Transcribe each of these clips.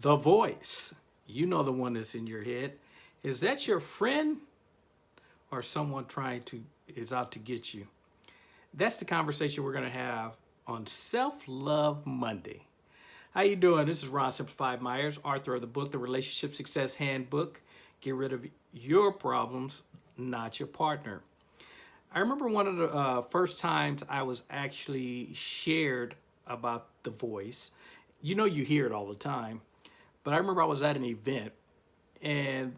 the voice. You know the one that's in your head. Is that your friend or someone trying to, is out to get you? That's the conversation we're gonna have on Self-Love Monday. How you doing? This is Ron Simplified Myers, author of the book, The Relationship Success Handbook. Get rid of your problems, not your partner. I remember one of the uh, first times I was actually shared about the voice. You know you hear it all the time, but I remember I was at an event and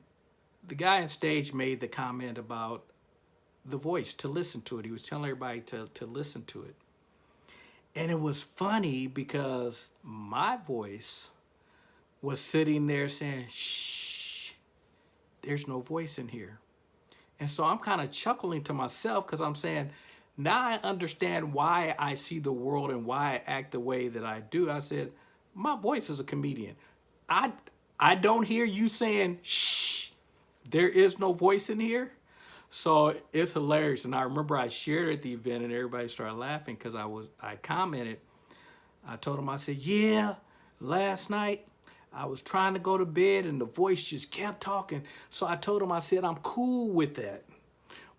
the guy on stage made the comment about the voice, to listen to it. He was telling everybody to, to listen to it. And it was funny because my voice was sitting there saying, shh, there's no voice in here. And so I'm kind of chuckling to myself because I'm saying, now I understand why I see the world and why I act the way that I do. I said, my voice is a comedian. I, I don't hear you saying, shh, there is no voice in here. So it's hilarious. And I remember I shared at the event and everybody started laughing because I was, I commented, I told them, I said, yeah, last night I was trying to go to bed and the voice just kept talking. So I told him, I said, I'm cool with that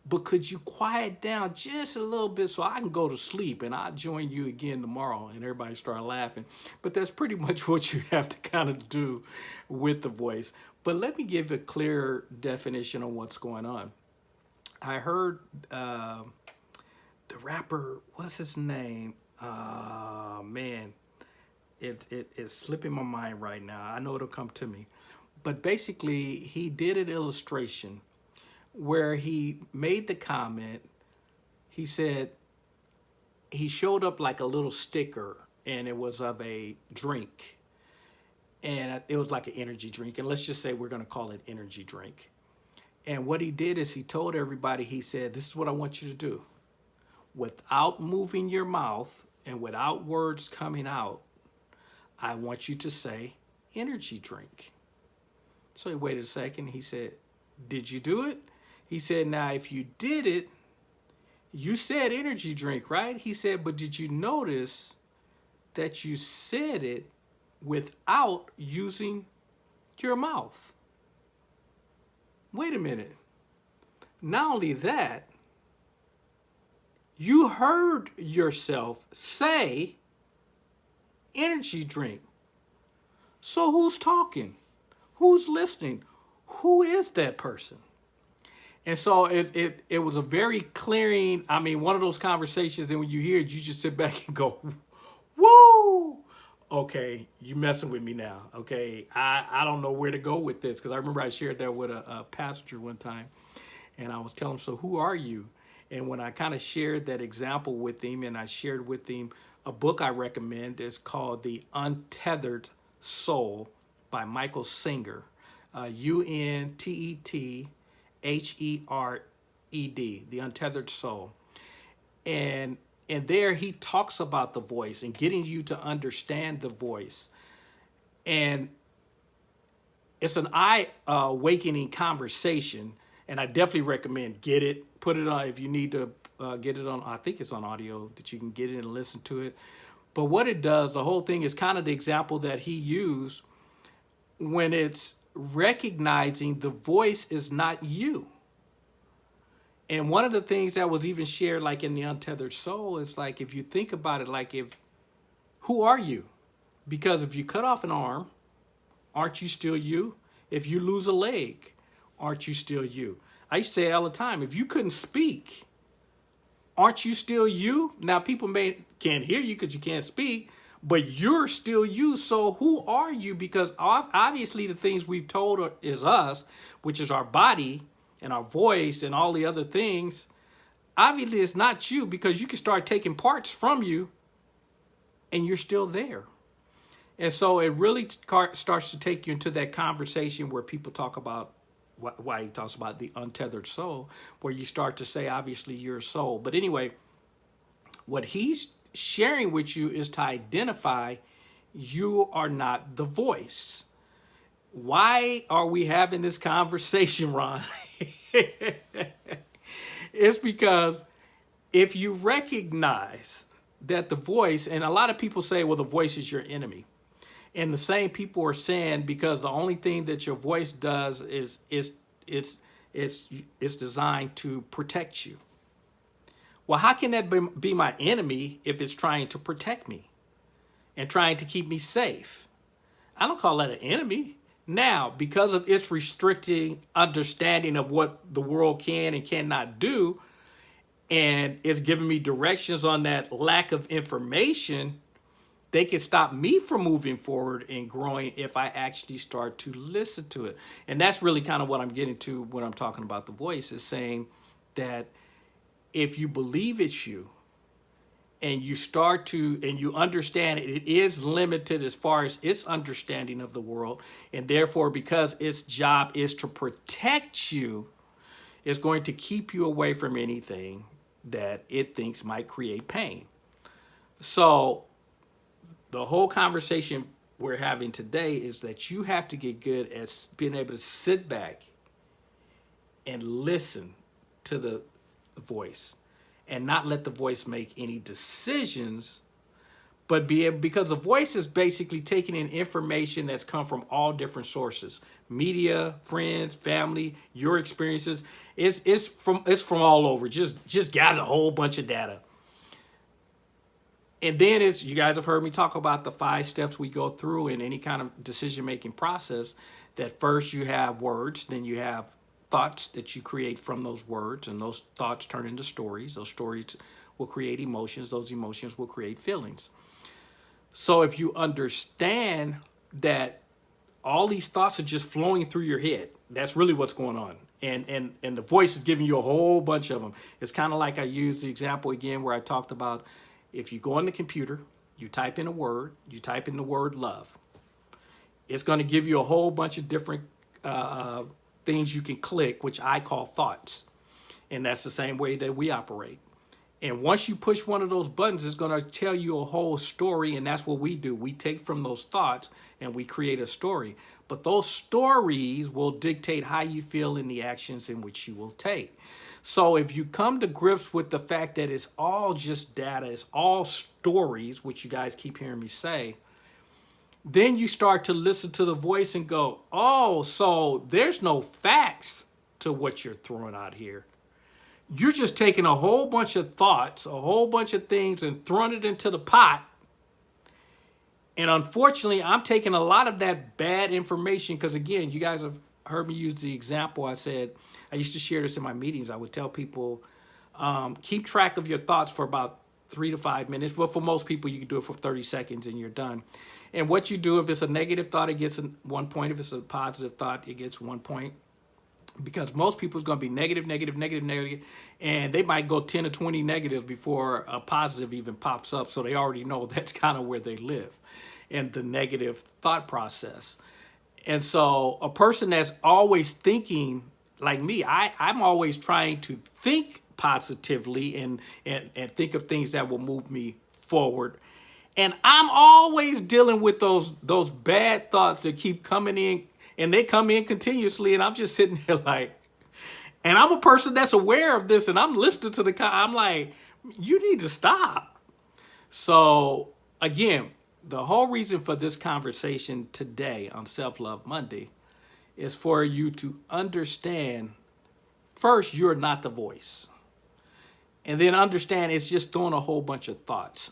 but could you quiet down just a little bit so I can go to sleep and I'll join you again tomorrow and everybody start laughing. But that's pretty much what you have to kind of do with the voice. But let me give a clear definition on what's going on. I heard uh, the rapper, what's his name? Uh, man, it, it, it's slipping my mind right now. I know it'll come to me. But basically, he did an illustration where he made the comment, he said, he showed up like a little sticker and it was of a drink. And it was like an energy drink. And let's just say we're gonna call it energy drink. And what he did is he told everybody, he said, this is what I want you to do. Without moving your mouth and without words coming out, I want you to say energy drink. So he waited a second. He said, did you do it? He said, now if you did it, you said energy drink, right? He said, but did you notice that you said it without using your mouth? Wait a minute. Not only that, you heard yourself say energy drink. So who's talking? Who's listening? Who is that person? And so it, it, it was a very clearing, I mean, one of those conversations that when you hear it, you just sit back and go, woo, okay, you messing with me now. Okay, I, I don't know where to go with this because I remember I shared that with a, a passenger one time and I was telling him, so who are you? And when I kind of shared that example with him and I shared with him a book I recommend, it's called The Untethered Soul by Michael Singer, uh, U-N-T-E-T H-E-R-E-D, the untethered soul. And, and there he talks about the voice and getting you to understand the voice. And it's an eye-awakening conversation, and I definitely recommend get it, put it on if you need to uh, get it on, I think it's on audio that you can get it and listen to it. But what it does, the whole thing is kind of the example that he used when it's recognizing the voice is not you. And one of the things that was even shared like in the untethered soul is like, if you think about it, like if, who are you? Because if you cut off an arm, aren't you still you? If you lose a leg, aren't you still you? I used to say all the time, if you couldn't speak, aren't you still you? Now people may can't hear you because you can't speak, but you're still you. So who are you? Because obviously the things we've told is us, which is our body and our voice and all the other things. Obviously it's not you because you can start taking parts from you and you're still there. And so it really starts to take you into that conversation where people talk about why he talks about the untethered soul, where you start to say, obviously, you're a soul. But anyway, what he's sharing with you is to identify you are not the voice. Why are we having this conversation, Ron? it's because if you recognize that the voice, and a lot of people say, well, the voice is your enemy. And the same people are saying because the only thing that your voice does is is it's it's it's designed to protect you. Well, how can that be my enemy if it's trying to protect me and trying to keep me safe? I don't call that an enemy. Now, because of its restricting understanding of what the world can and cannot do, and it's giving me directions on that lack of information, they can stop me from moving forward and growing if I actually start to listen to it. And that's really kind of what I'm getting to when I'm talking about the voice is saying that if you believe it's you and you start to and you understand it, it is limited as far as its understanding of the world. And therefore because its job is to protect you it's going to keep you away from anything that it thinks might create pain. So the whole conversation we're having today is that you have to get good at being able to sit back and listen to the voice and not let the voice make any decisions but be because the voice is basically taking in information that's come from all different sources media friends family your experiences. It's it's from it's from all over. Just just gather a whole bunch of data. And then it's, you guys have heard me talk about the five steps we go through in any kind of decision-making process, that first you have words, then you have thoughts that you create from those words, and those thoughts turn into stories. Those stories will create emotions. Those emotions will create feelings. So if you understand that all these thoughts are just flowing through your head, that's really what's going on. And, and, and the voice is giving you a whole bunch of them. It's kind of like I used the example again where I talked about if you go on the computer, you type in a word, you type in the word love, it's going to give you a whole bunch of different uh, things you can click, which I call thoughts. And that's the same way that we operate. And once you push one of those buttons, it's going to tell you a whole story. And that's what we do. We take from those thoughts and we create a story. But those stories will dictate how you feel in the actions in which you will take. So if you come to grips with the fact that it's all just data, it's all stories, which you guys keep hearing me say, then you start to listen to the voice and go, oh, so there's no facts to what you're throwing out here. You're just taking a whole bunch of thoughts, a whole bunch of things and throwing it into the pot. And unfortunately, I'm taking a lot of that bad information because again, you guys have heard me use the example. I said, I used to share this in my meetings. I would tell people, um, keep track of your thoughts for about three to five minutes. Well, for most people, you can do it for 30 seconds and you're done. And what you do, if it's a negative thought, it gets one point. If it's a positive thought, it gets one point. Because most people is going to be negative, negative, negative, negative, and they might go 10 or 20 negatives before a positive even pops up. So they already know that's kind of where they live in the negative thought process. And so a person that's always thinking like me, I, I'm always trying to think positively and, and, and think of things that will move me forward. And I'm always dealing with those those bad thoughts that keep coming in and they come in continuously and I'm just sitting there like, and I'm a person that's aware of this and I'm listening to the, I'm like, you need to stop. So again, the whole reason for this conversation today on Self-Love Monday is for you to understand, first, you're not the voice. And then understand it's just throwing a whole bunch of thoughts.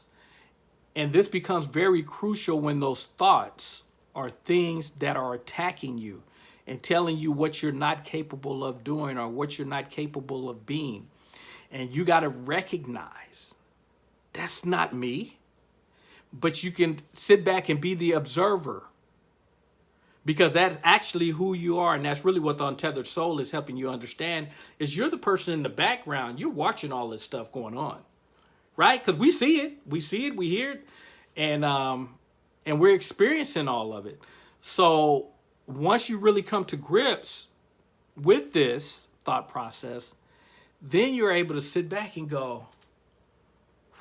And this becomes very crucial when those thoughts are things that are attacking you and telling you what you're not capable of doing or what you're not capable of being. And you got to recognize that's not me but you can sit back and be the observer because that's actually who you are and that's really what the untethered soul is helping you understand is you're the person in the background you're watching all this stuff going on right because we see it we see it we hear it and um and we're experiencing all of it so once you really come to grips with this thought process then you're able to sit back and go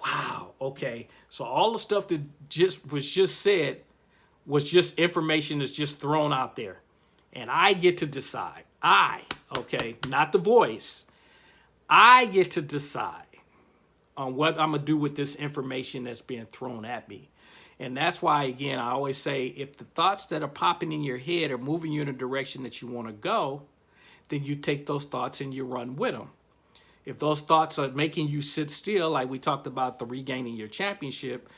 wow, okay. So all the stuff that just was just said was just information that's just thrown out there. And I get to decide. I, okay, not the voice. I get to decide on what I'm going to do with this information that's being thrown at me. And that's why, again, I always say if the thoughts that are popping in your head are moving you in a direction that you want to go, then you take those thoughts and you run with them. If those thoughts are making you sit still, like we talked about the regaining your championship,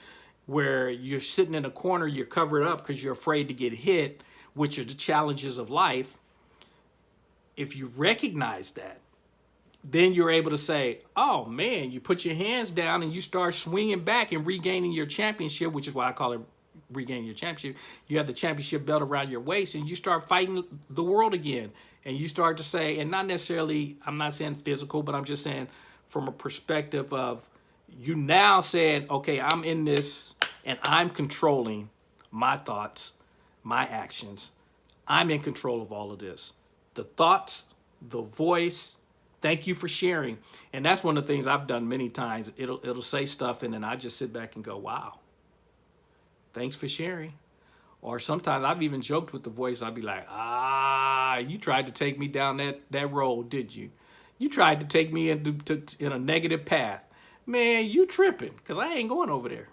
where you're sitting in a corner, you're covered up because you're afraid to get hit, which are the challenges of life. If you recognize that, then you're able to say, oh man, you put your hands down and you start swinging back and regaining your championship, which is why I call it regaining your championship. You have the championship belt around your waist and you start fighting the world again. And you start to say, and not necessarily, I'm not saying physical, but I'm just saying from a perspective of you now said, okay, I'm in this and I'm controlling my thoughts, my actions. I'm in control of all of this. The thoughts, the voice, thank you for sharing. And that's one of the things I've done many times. It'll, it'll say stuff and then I just sit back and go, wow, thanks for sharing. Or sometimes I've even joked with the voice. I'd be like, ah, you tried to take me down that, that road, did you? You tried to take me into to, in a negative path. Man, you tripping because I ain't going over there.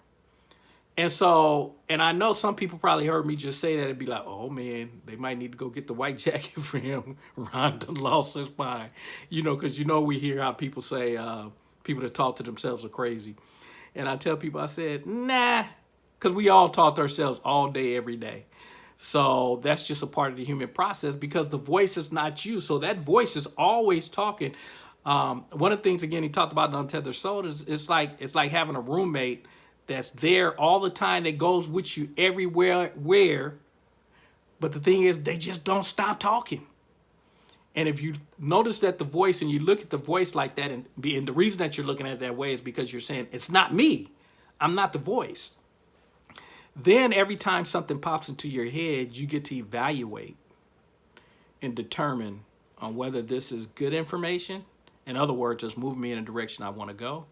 And so, and I know some people probably heard me just say that and be like, oh man, they might need to go get the white jacket for him. Ron done lost his mind. You know, because you know we hear how people say, uh, people that talk to themselves are crazy. And I tell people, I said, nah, because we all talk to ourselves all day, every day. So that's just a part of the human process because the voice is not you. So that voice is always talking. Um, one of the things, again, he talked about in Untethered Soul is it's like, it's like having a roommate that's there all the time that goes with you everywhere where but the thing is they just don't stop talking. And if you notice that the voice and you look at the voice like that and, be, and the reason that you're looking at it that way is because you're saying it's not me. I'm not the voice. Then every time something pops into your head you get to evaluate and determine on whether this is good information. In other words just move me in a direction i want to go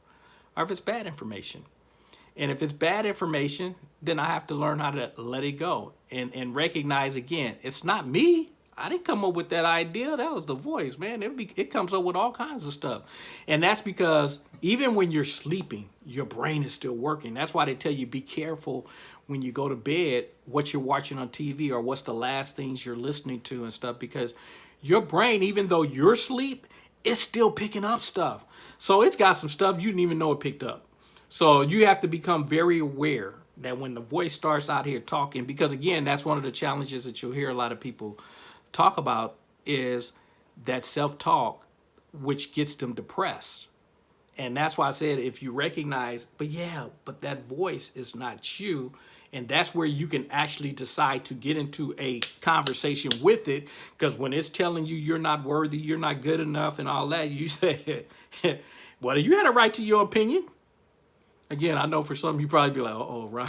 or if it's bad information and if it's bad information, then I have to learn how to let it go and, and recognize again, it's not me. I didn't come up with that idea. That was the voice, man. It, be, it comes up with all kinds of stuff. And that's because even when you're sleeping, your brain is still working. That's why they tell you be careful when you go to bed, what you're watching on TV or what's the last things you're listening to and stuff, because your brain, even though you're asleep, it's still picking up stuff. So it's got some stuff you didn't even know it picked up. So you have to become very aware that when the voice starts out here talking, because again, that's one of the challenges that you'll hear a lot of people talk about is that self-talk, which gets them depressed. And that's why I said, if you recognize, but yeah, but that voice is not you. And that's where you can actually decide to get into a conversation with it. Because when it's telling you you're not worthy, you're not good enough and all that, you say, well, you had a right to your opinion again, I know for some you probably be like, oh, Ron,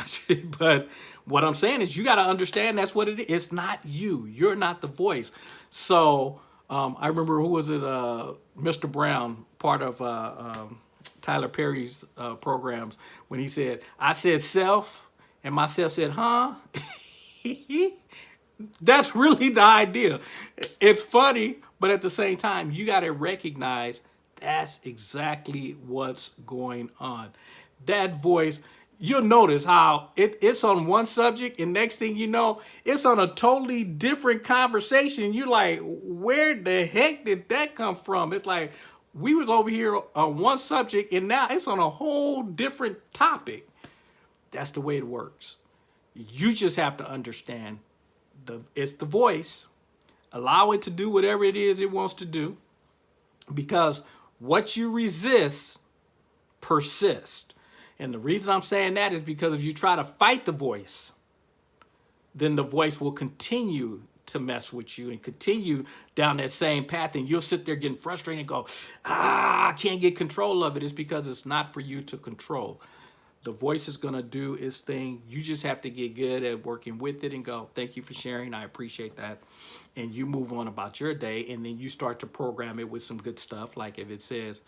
but what I'm saying is you got to understand that's what it is. It's not you. You're not the voice. So um, I remember who was it? Uh, Mr. Brown, part of uh, um, Tyler Perry's uh, programs, when he said, I said self, and myself said, huh? that's really the idea. It's funny, but at the same time, you got to recognize that's exactly what's going on that voice, you'll notice how it, it's on one subject and next thing you know, it's on a totally different conversation. You're like, where the heck did that come from? It's like, we was over here on one subject and now it's on a whole different topic. That's the way it works. You just have to understand the it's the voice. Allow it to do whatever it is it wants to do because what you resist persists. And the reason I'm saying that is because if you try to fight the voice, then the voice will continue to mess with you and continue down that same path and you'll sit there getting frustrated and go, ah, I can't get control of it. It's because it's not for you to control. The voice is going to do its thing. You just have to get good at working with it and go, thank you for sharing. I appreciate that. And you move on about your day and then you start to program it with some good stuff. Like if it says,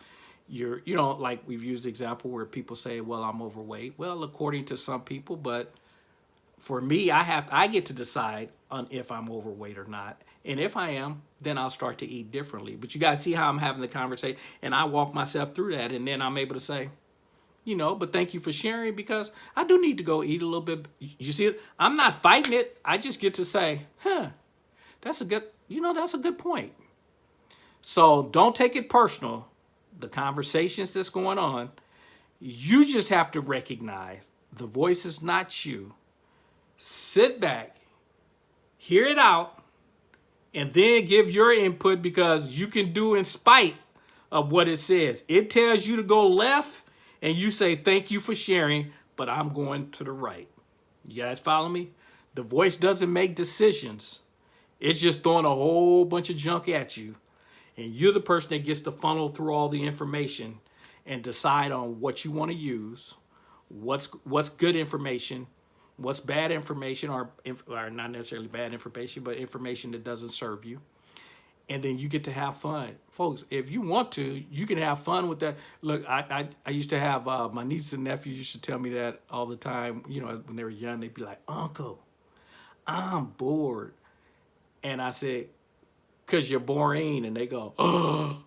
you're, you know, like we've used the example where people say, well, I'm overweight. Well, according to some people, but for me, I have, I get to decide on if I'm overweight or not. And if I am, then I'll start to eat differently. But you guys see how I'm having the conversation and I walk myself through that. And then I'm able to say, you know, but thank you for sharing because I do need to go eat a little bit. You see, I'm not fighting it. I just get to say, huh, that's a good, you know, that's a good point. So don't take it personal. The conversations that's going on, you just have to recognize the voice is not you. Sit back, hear it out, and then give your input because you can do in spite of what it says. It tells you to go left and you say, thank you for sharing, but I'm going to the right. You guys follow me? The voice doesn't make decisions. It's just throwing a whole bunch of junk at you. And you're the person that gets to funnel through all the information and decide on what you want to use, what's what's good information, what's bad information, or, or not necessarily bad information, but information that doesn't serve you and then you get to have fun. Folks, if you want to, you can have fun with that. Look, I I, I used to have, uh, my nieces and nephews used to tell me that all the time, you know, when they were young, they'd be like, Uncle, I'm bored. And I said, because you're boring. And they go, oh,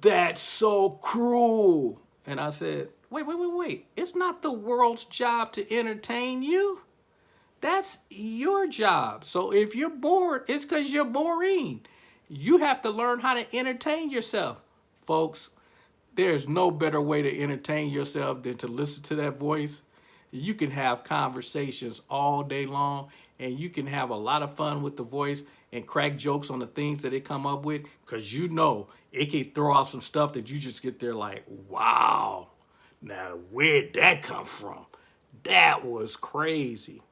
that's so cruel. And I said, wait, wait, wait, wait. It's not the world's job to entertain you. That's your job. So if you're bored, it's because you're boring. You have to learn how to entertain yourself. Folks, there's no better way to entertain yourself than to listen to that voice. You can have conversations all day long and you can have a lot of fun with the voice and crack jokes on the things that it come up with because you know it can throw off some stuff that you just get there like, wow, now where'd that come from? That was crazy.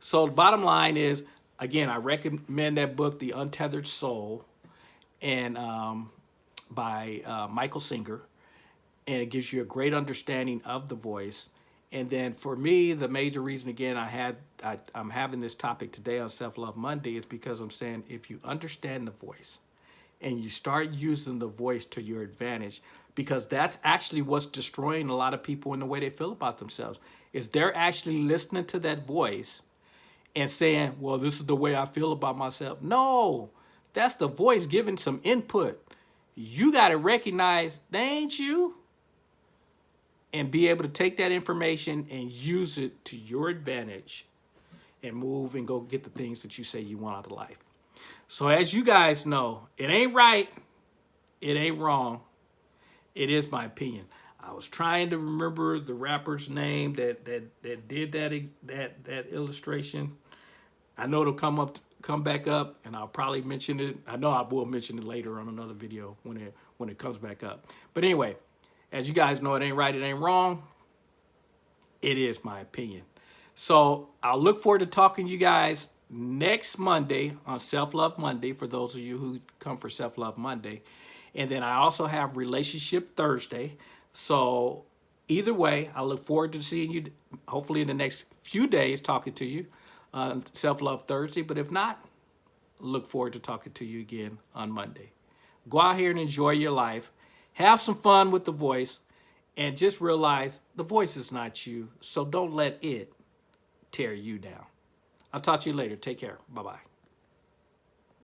So the bottom line is, again, I recommend that book, The Untethered Soul and um, by uh, Michael Singer, and it gives you a great understanding of the voice. And then for me, the major reason again I had I, I'm having this topic today on Self Love Monday is because I'm saying if you understand the voice and you start using the voice to your advantage, because that's actually what's destroying a lot of people in the way they feel about themselves, is they're actually listening to that voice and saying, well, this is the way I feel about myself. No, that's the voice giving some input. You got to recognize they ain't you and be able to take that information and use it to your advantage and move and go get the things that you say you want out of life. So as you guys know, it ain't right. It ain't wrong. It is my opinion. I was trying to remember the rapper's name that that that did that that that illustration. I know it'll come up come back up and I'll probably mention it. I know I will mention it later on another video when it when it comes back up. But anyway, as you guys know, it ain't right, it ain't wrong. It is my opinion. So I'll look forward to talking to you guys next Monday on Self-Love Monday for those of you who come for Self-Love Monday. And then I also have Relationship Thursday. So either way, I look forward to seeing you hopefully in the next few days talking to you on Self-Love Thursday. But if not, look forward to talking to you again on Monday. Go out here and enjoy your life. Have some fun with the voice. And just realize the voice is not you. So don't let it tear you down. I'll talk to you later. Take care. Bye-bye.